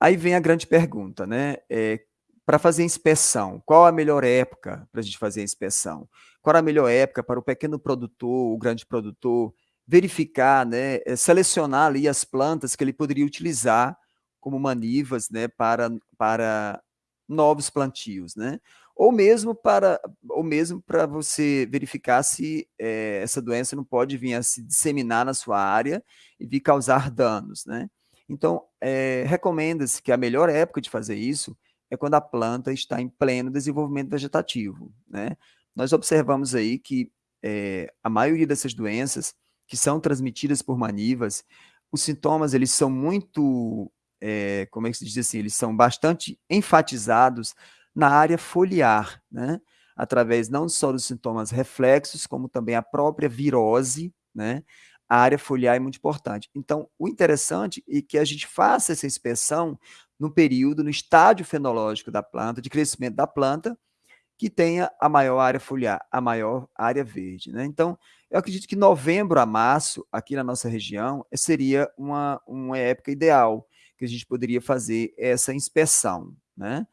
Aí vem a grande pergunta, né, eh, para fazer inspeção, qual a melhor época para a gente fazer a inspeção? Qual a melhor época para o pequeno produtor, o grande produtor, verificar, né, eh, selecionar ali as plantas que ele poderia utilizar como manivas, né, para para novos plantios, né? Ou mesmo para ou mesmo para você verificar se, eh, essa doença não pode vir a se disseminar na sua área e vir causar danos, né? Então, eh, recomenda-se que a melhor época de fazer isso é quando a planta está em pleno desenvolvimento vegetativo, né? Nós observamos aí que, eh, a maioria dessas doenças, que são transmitidas por manivas, os sintomas eles são muito, eh, como é que se diz assim, eles são bastante enfatizados na área foliar, né? Através não só dos sintomas reflexos, como também a própria virose, né? A área foliar é muito importante. Então, o interessante é que a gente faça essa inspeção no período, no estágio fenológico da planta, de crescimento da planta, que tenha a maior área foliar, a maior área verde, né. Então, eu acredito que novembro a março, aqui na nossa região, seria uma uma época ideal, que a gente poderia fazer essa inspeção, né.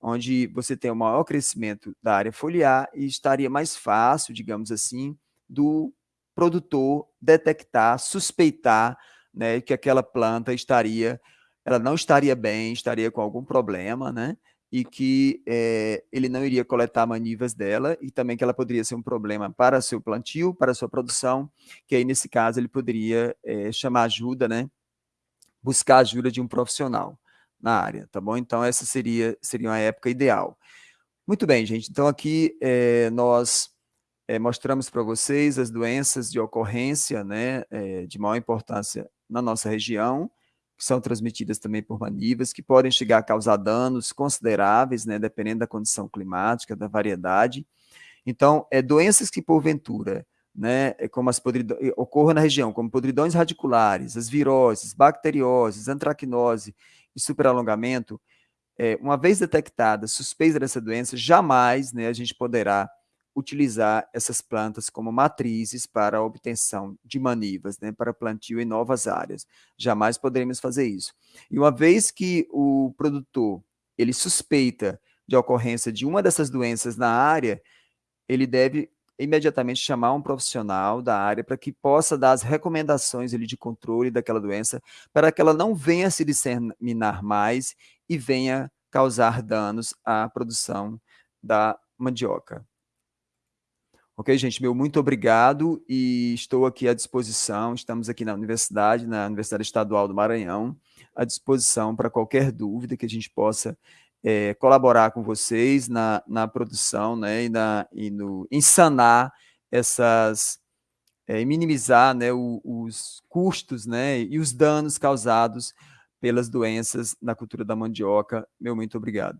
Onde você tem o maior crescimento da área foliar e estaria mais fácil, digamos assim, do produtor detectar, suspeitar, né, que aquela planta estaria ela não estaria bem, estaria com algum problema, né, e que, eh, ele não iria coletar manivas dela e também que ela poderia ser um problema para seu plantio, para sua produção, que aí nesse caso ele poderia, eh, chamar ajuda, né, buscar ajuda de um profissional na área, tá bom? Então essa seria seria uma época ideal. Muito bem gente, então aqui, eh, nós eh, mostramos para vocês as doenças de ocorrência, né, eh, de maior importância na nossa região, que são transmitidas também por manivas, que podem chegar a causar danos consideráveis, né, dependendo da condição climática, da variedade. Então, é doenças que porventura, né, é como as podridões ocorram na região, como podridões radiculares, as viroses, bacterioses, antracnose e superalongamento, eh, uma vez detectada, suspeita dessa doença, jamais, né, a gente poderá utilizar essas plantas como matrizes para a obtenção de manivas, né, para plantio em novas áreas. Jamais poderemos fazer isso. E uma vez que o produtor, ele suspeita de ocorrência de uma dessas doenças na área, ele deve imediatamente chamar um profissional da área para que possa dar as recomendações ali de controle daquela doença, para que ela não venha se disseminar mais e venha causar danos à produção da mandioca. Ok, gente, meu muito obrigado e estou aqui à disposição, estamos aqui na universidade, na Universidade Estadual do Maranhão, à disposição para qualquer dúvida que a gente possa é, colaborar com vocês na, na produção né, e, na, e no, em sanar essas, é, minimizar né, o, os custos né, e os danos causados pelas doenças na cultura da mandioca. Meu muito obrigado.